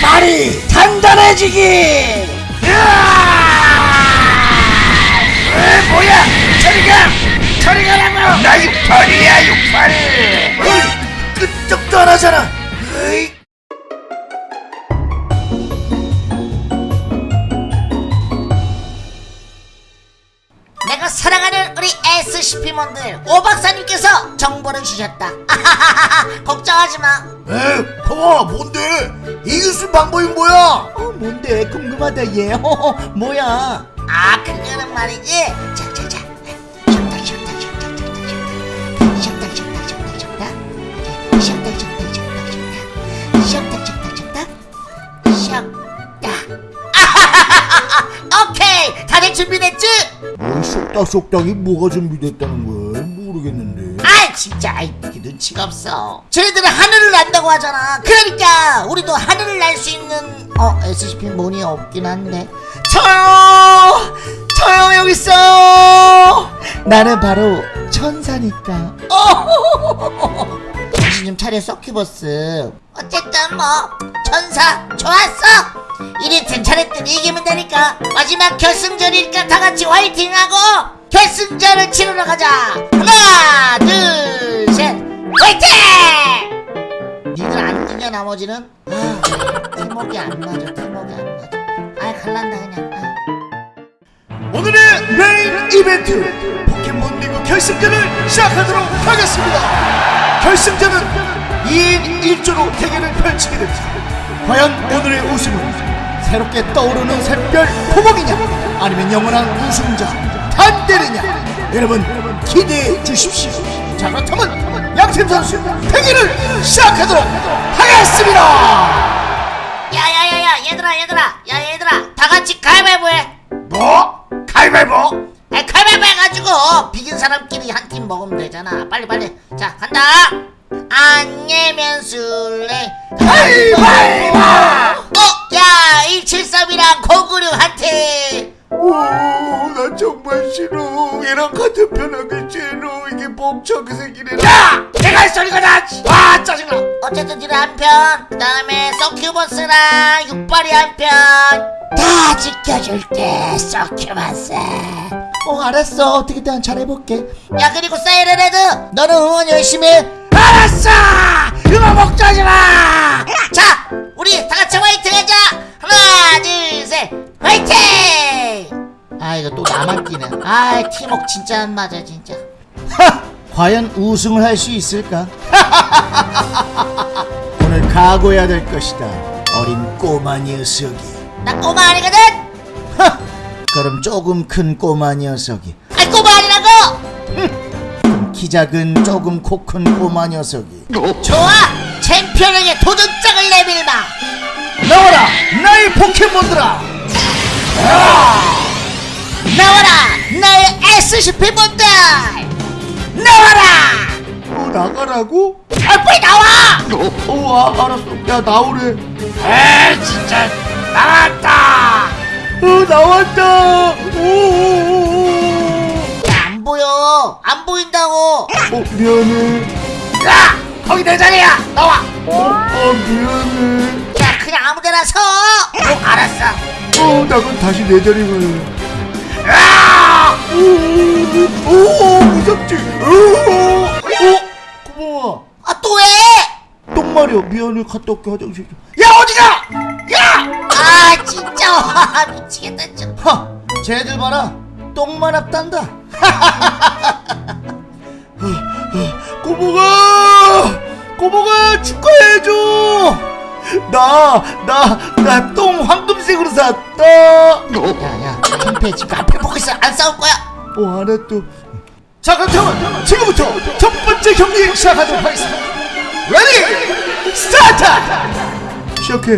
발이 단단해지기. 에 뭐야? 저리가 저리가라고. 나 육팔이야 육팔. 어이 끄떡도 안 하잖아 내가 사랑하는 우리 SCP몬들 오 박사님께서 정보를 주셨다. 걱정하지 마. 에 형아 뭔데 이길 수 방법이 뭐야 어 뭔데 궁금하다 얘 허허 뭐야 아 그거는 말이지. 자자자. 쉬었다 쉬었다 쉬었다 쉬었다 쉬었다 쉬었다 쉬었다 쉬었다 쉬었다 쉬 뭘 쏙닥쏙닥이 뭐가 준비됐다는 거야 모르겠는데. 아 진짜. 아이 이게 눈치가 없어. 쟤네들은 하늘을 난다고 하잖아. 그러니까 우리도 하늘을 날 수 있는 어 SCP 문이 없긴 한데. 저요! 저요 여기 있어요! 나는 바로 천사니까. 어! 정신 좀 차려 서큐버스. 어쨌든 뭐 천사 좋았어. 이리튼 저랬든 이기면 되니까 마지막 결승전이니까 다같이 화이팅하고 결승전을 치르러 가자. 하나 둘 셋 화이팅! 니들 안 뛰냐 나머지는? 아 팀워크가 안 맞아 팀워크가 안 맞아. 아 갈란다 그냥. 아. 오늘의 메인 이벤트 포켓몬 리그 결승전을 시작하도록 하겠습니다. 결승전은 2인 1조로 대결을 펼치게 됩니다 과연 오늘의 우승은 새롭게 떠오르는 샛별 포목이냐 아니면 영원한 우승자 단대리냐? 여러분 기대해 주십시오. 자 그렇다면 양팀 선수 대결을 시작하도록 하겠습니다. 야야야야 얘들아 얘들아. 야 얘들아. 다 같이 가위바위보 해. 뭐? 가위바위보? 아 가위바위보 해가지고 비긴 사람끼리 한 팀 먹으면 되잖아. 빨리 빨리. 자 간다 안내면 술래. 가위바위보! 어? 야 173이랑 096한테. 오나 정말 싫어. 얘랑 같은 편 하기 싫어 이게 멍청하게 생기네 야! 내가 할 소리가 나와 짜증나. 어쨌든 지금 한편 그 다음에 서큐버스랑 육발이 한편 다 지켜줄게 서큐버스. 어 알았어. 어떻게든 잘해볼게. 야 그리고 사이렌헤드 너는 응원 열심히 해 알았어 음악 먹자지 마 자, 우리 다 같이 화이팅 하자. 하나, 둘, 셋, 화이팅! 아, 이거 또 나만 뛰네. 아, 팀워크 진짜 안 맞아, 진짜. 하! 과연 우승을 할 수 있을까? 오늘 각오해야 될 것이다 어린 꼬마 녀석이 나 꼬마 아니거든? 하! 그럼 조금 큰 꼬마 녀석이 아, 꼬마! 그럼 키 작은 조금 코 큰 꼬마 녀석이 좋아! 챔피언에게 도전장을 내밀마! 나와라 나의 포켓몬들아 나와라! 나의 SCP 분들! 나와라! 어 나가라고? 아, 빨리 나와! 어 아, 알았어 야 나오래 에 진짜 나왔다 어 나왔다 보여! 안 보인다고! 어 미안해 야 거기 내 자리야 나와 어, 아 미안해 야, 그냥 아무 데나 서! 어 알았어 어, 나 그럼 다시 내 자리 가요. 야! 오, 오, 무섭지? 오, 어, 고마워. 아, 또 왜? 똥마려, 미안해, 갔다 올게, 화장실 좀. 야 어디가 야 아, 진짜! 와, 미치겠다, 좀. 하, 쟤들 봐라. 똥만 앞단다. 꼬보가! 꼬보가 축하해줘! 나, 나, 나 똥 황금색으로 쌌다! 야, 야, 창피해 지금 앞에 보고 있어. 안 싸울 거야. 어, 알았어. 자, 그렇다면 지금부터 첫 번째 경기 시작하도록 하겠습니다. Ready! Start! 시작해.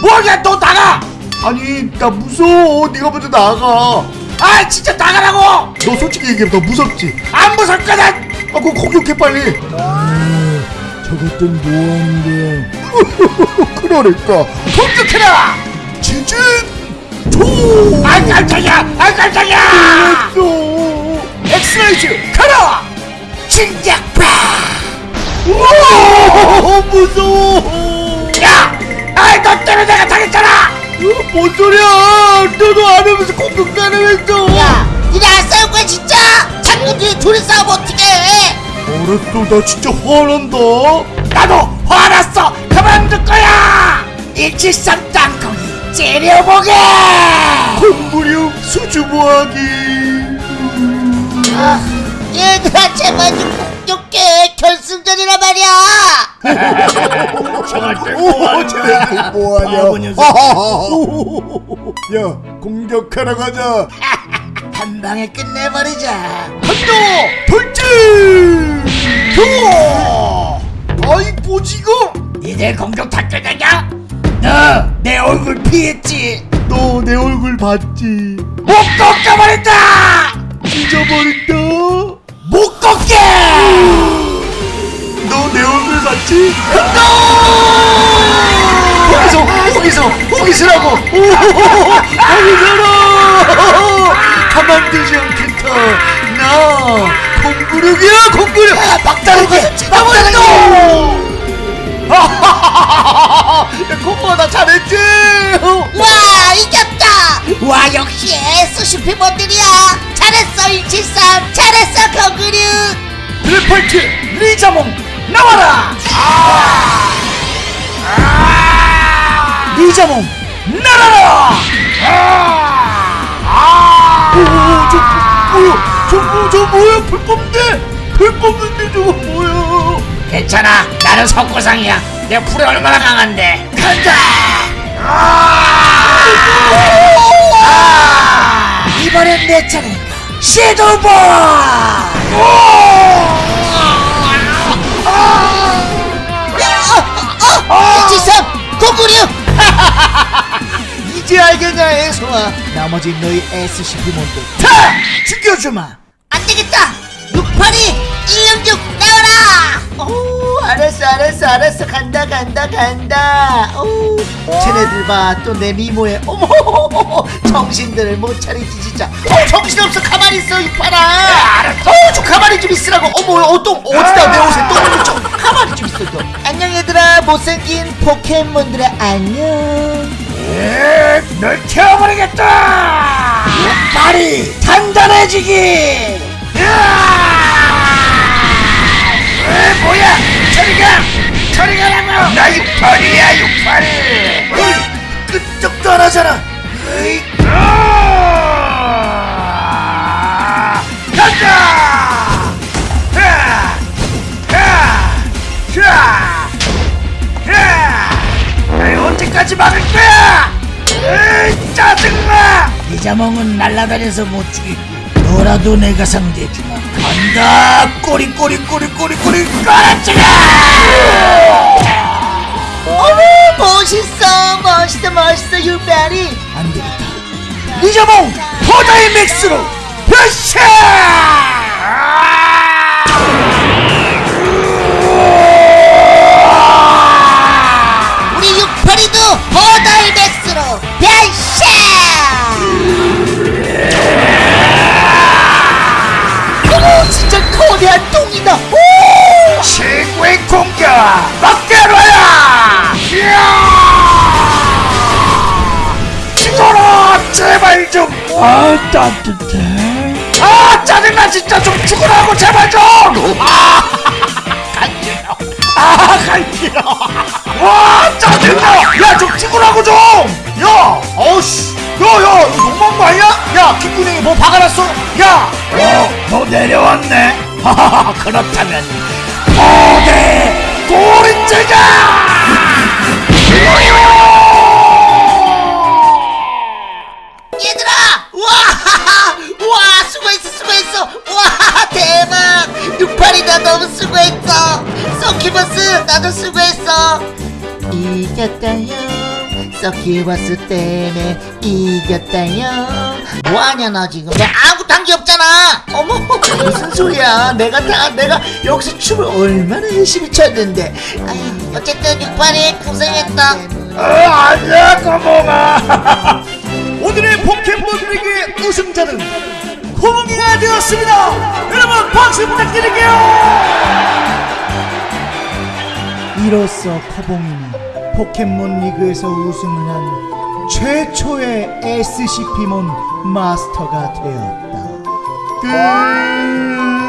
뭐야 너 나가 아니, 나 무서워. 네가 먼저 나가. 아 진짜 나가라고 너 솔직히 얘기해. 너 무섭지? 안 무섭 거든 아, 그거 공격해 빨리. 저것들 뭐하는 거야? 그러니까 공격해라 지진 조. 아 깜짝이야 아 깜짝이야 또 엑스라이즈 가라. 진작파 우와 무서워. 야! 아이 너 때문에 내가 뭔 소리야? 너도 안 하면서 공격 나누면서 야 니네 안 싸울 거야 진짜? 장군들이 둘이 싸우면 어떡해? 알았어 나 진짜 화난다. 나도 화났어. 그만둘 거야. 일칠삼 땅콩이 째려보게. 콩부룡 수주모하기 아, 얘들아 제발 좀 공격해 결승전이란 말이야. 뭐하냐? 녀석. 야 공격하러 가자. 한 방에 끝내버리자. 한다 돌진! 좋아! 아이 뭐지 이거? 니들 공격 다 끝내냐? 너 내 얼굴 피했지? 너 내 얼굴 봤지? 못 꺾어버린다! 잊어버린다 얼굴 봤지 거기서 거기서 거기서라고! 거기서라! 가만두지 않겠다. 나 공구력이야 공구력 막다른 게 막다른 거나 잘했지? 와 이겼다! 와 역시 수시피 모델이야! 잘했어 173 잘했어 거그류 블랙펄트 리자몽 나와라! 리자몽 날아라! 오저 뭐야? 저, 뭐, 저 뭐야? 불 뽑는데? 불 뽑는데 저거 뭐야? 괜찮아. 나는 석고상이야. 내 불이 얼마나 강한데. 간다! 이번엔 내 차례다 섀도우볼 173 거그류 이제 알겠냐 애송아? 나머지 너희 SCP몬들 다 죽여주마 알았어 알았어 알았어. 간다 간다 간다. 오 쟤네들 봐 또 내 미모에 어머 정신들을 못 차리지 진짜. 어 정신없어. 가만히 있어 이파라. 알았어. 어좀 가만히 좀 있으라고. 어머 어또 어디다 내 옷에 똥 묻혀 가만히 좀 있어 너 안녕 얘들아. 못생긴 포켓몬들의 안녕. 널 태워버리겠다. 발이 단단해지기. 에 뭐야 저리 가! 저리 가라고! 나 육팔이야 육팔! 끄떡도 안 하잖아. 으이, 아, 간다 하, 하, 샤, 하. 아이, 언제까지 막을 거야? 으이, 짜증나! 이자몽은 날라다녀서 못 죽이고 너라도 내가 상대해주마 간다! 꼬리 꼬리 꼬리 꼬리 꼬리 깔아치라 어머 멋있어 멋있어 멋있어 유배리. 안되겠다. 리자몽 포다이 맥스로 변신 제발 좀 아 따뜻해. 아 짜증나 진짜. 좀 죽으라고 제발 좀 아 간지러 아 간지러 와 짜증나. 야 좀 죽으라고 좀 야 어우씨. 야야 이거 너무한 거 아니야? 야 kit구녕이 뭐 박아놨어? 야. 어, 너 내려왔네. 하하하 그렇다면 고대 꼬린지가 수고했어! 와 대박! 육팔이다 너무 수고했어! 서키버스 나도 수고했어! 이겼다요 서키버스 때문에 이겼다요 뭐하냐 너 지금 너 아무것도 한게 없잖아 어머 무슨 소리야 내가 다 내가 여기서 춤을 얼마나 열심히 췄는데 아유, 어쨌든 육팔이 고생했다 어, 아니야 꼬몽아 오늘의 포켓몬 리그의 우승자는 코몽이가 되었습니다 여러분 박수 부탁드릴게요 이로써 코봉이는 포켓몬 리그에서 우승을 한 최초의 SCP몬 마스터가 되었다. 끝.